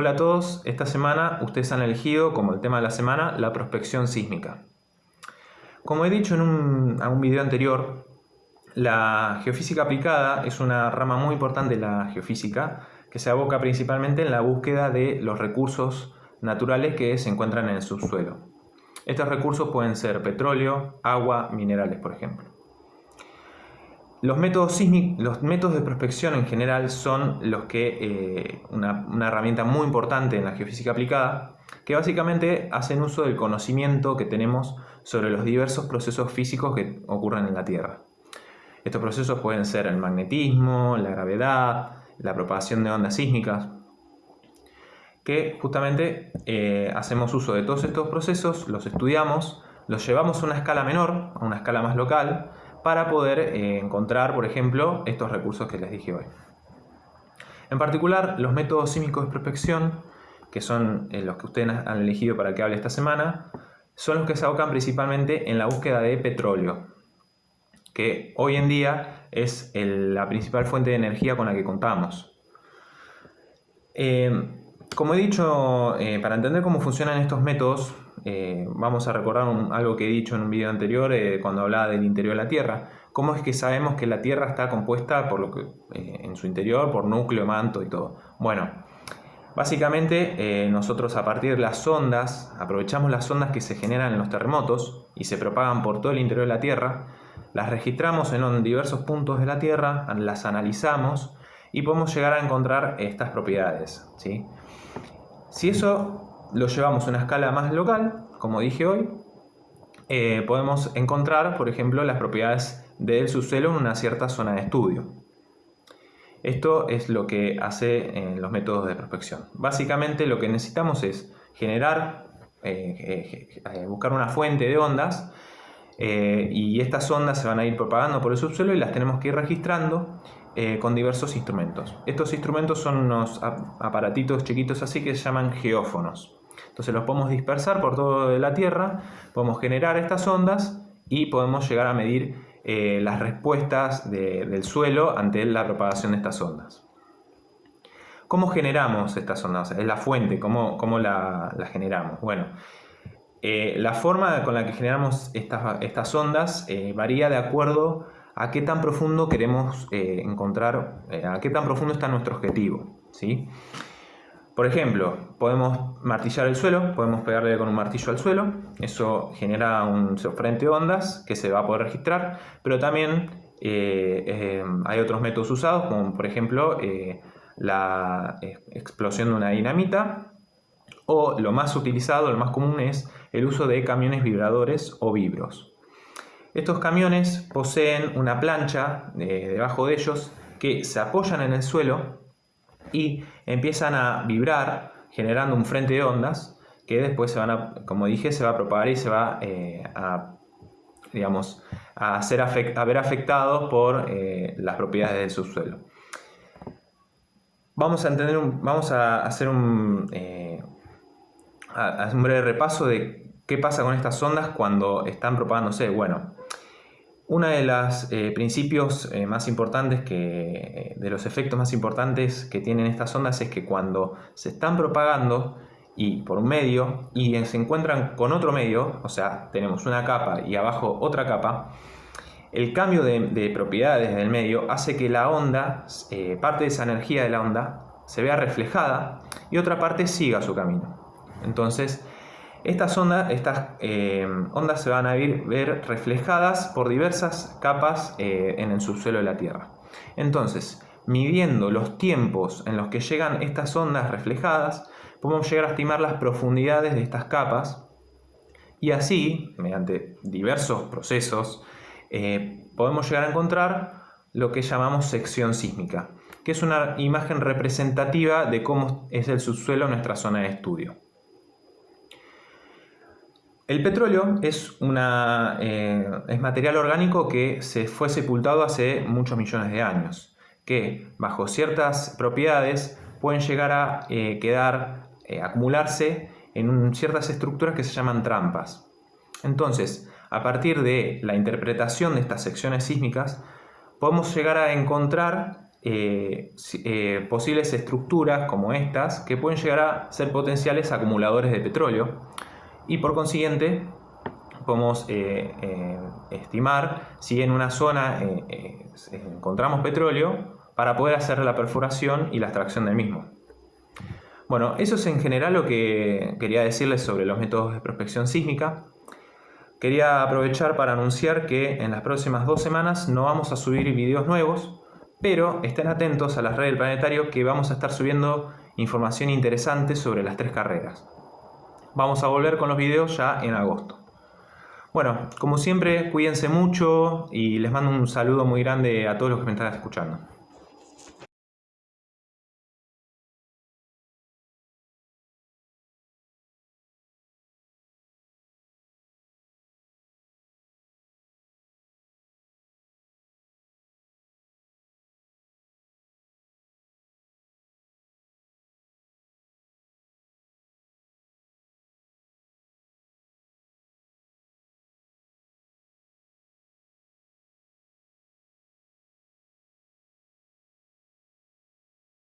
Hola a todos, esta semana ustedes han elegido como el tema de la semana la prospección sísmica. Como he dicho en un, video anterior, la geofísica aplicada es una rama muy importante de la geofísica que se aboca principalmente en la búsqueda de los recursos naturales que se encuentran en el subsuelo. Estos recursos pueden ser petróleo, agua, minerales, por ejemplo. Los métodos, los métodos de prospección en general son los que, eh, una, herramienta muy importante en la geofísica aplicada, que básicamente hacen uso del conocimiento que tenemos sobre los diversos procesos físicos que ocurren en la Tierra. Estos procesos pueden ser el magnetismo, la gravedad, la propagación de ondas sísmicas, que justamente eh, hacemos uso de todos estos procesos, los estudiamos, los llevamos a una escala menor, a una escala más local, para poder eh, encontrar, por ejemplo, estos recursos que les dije hoy. En particular, los métodos sísmicos de prospección, que son eh, los que ustedes han elegido para que hable esta semana, son los que se abocan principalmente en la búsqueda de petróleo, que hoy en día es la principal fuente de energía con la que contamos. Eh, como he dicho, para entender cómo funcionan estos métodos, eh, vamos a recordar algo que he dicho en un video anterior eh, cuando hablaba del interior de la Tierra. ¿Cómo es que sabemos que la Tierra está compuesta por lo que, eh, en su interior por núcleo, manto y todo? Bueno, básicamente nosotros a partir de las ondas, aprovechamos las ondas que se generan en los terremotos y se propagan por todo el interior de la Tierra, las registramos en diversos puntos de la Tierra, las analizamos y podemos llegar a encontrar estas propiedades. ¿sí? Si eso lo llevamos a una escala más local, como dije hoy, eh, podemos encontrar, por ejemplo, las propiedades del subsuelo en una cierta zona de estudio. Esto es lo que hace en los métodos de prospección. Básicamente lo que necesitamos es generar, eh, eh, buscar una fuente de ondas y estas ondas se van a ir propagando por el subsuelo y las tenemos que ir registrando con diversos instrumentos. Estos instrumentos son unos aparatitos chiquitos así que se llaman geófonos. Entonces los podemos dispersar por toda la Tierra, podemos generar estas ondas y podemos llegar a medir eh, las respuestas del suelo ante la propagación de estas ondas. ¿Cómo generamos estas ondas? Es la fuente, ¿cómo, cómo la, generamos? Bueno, eh, la forma con la que generamos estas, estas ondas eh, varía de acuerdo a qué tan profundo queremos encontrar, a qué tan profundo está nuestro objetivo. ¿sí? Por ejemplo, podemos martillar el suelo, podemos pegarle con un martillo al suelo, eso genera un frente de ondas que se va a poder registrar, pero también eh, eh, hay otros métodos usados, como por ejemplo eh, la explosión de una dinamita, o lo más utilizado, lo más común es el uso de camiones vibradores o vibros. Estos camiones poseen una plancha debajo de ellos que se apoyan en el suelo y empiezan a vibrar generando un frente de ondas que después se van a, como dije, se va a propagar y se va eh, a, digamos, a, ser a ver afectados por eh, las propiedades del subsuelo. Vamos a, entender vamos a hacer un, eh, un breve repaso de qué pasa con estas ondas cuando están propagándose. Bueno, uno de los eh, principios eh, más importantes, que, eh, de los efectos más importantes que tienen estas ondas es que cuando se están propagando y por un medio y se encuentran con otro medio, o sea, tenemos una capa y abajo otra capa, el cambio de, propiedades del medio hace que la onda, parte de esa energía de la onda, se vea reflejada y otra parte siga su camino. Entonces, estas, ondas, estas eh, ondas se van a ver reflejadas por diversas capas eh, en el subsuelo de la Tierra. Entonces, midiendo los tiempos en los que llegan estas ondas reflejadas, podemos llegar a estimar las profundidades de estas capas y así, mediante diversos procesos, eh, podemos llegar a encontrar lo que llamamos sección sísmica, que es una imagen representativa de cómo es el subsuelo en nuestra zona de estudio. El petróleo es, eh, es material orgánico que se fue sepultado hace muchos millones de años, que bajo ciertas propiedades pueden llegar a eh, quedar, eh, acumularse en ciertas estructuras que se llaman trampas. Entonces, a partir de la interpretación de estas secciones sísmicas, podemos llegar a encontrar posibles estructuras como estas que pueden llegar a ser potenciales acumuladores de petróleo y por consiguiente podemos eh, estimar si en una zona encontramos petróleo para poder hacer la perforación y la extracción del mismo. Bueno, eso es en general lo que quería decirles sobre los métodos de prospección sísmica. Quería aprovechar para anunciar que en las próximas dos semanas no vamos a subir videos nuevos, pero estén atentos a las redes del planetario que vamos a estar subiendo información interesante sobre las tres carreras. Vamos a volver con los videos ya en agosto. Bueno, como siempre, cuídense mucho y les mando un saludo muy grande a todos los que me están escuchando.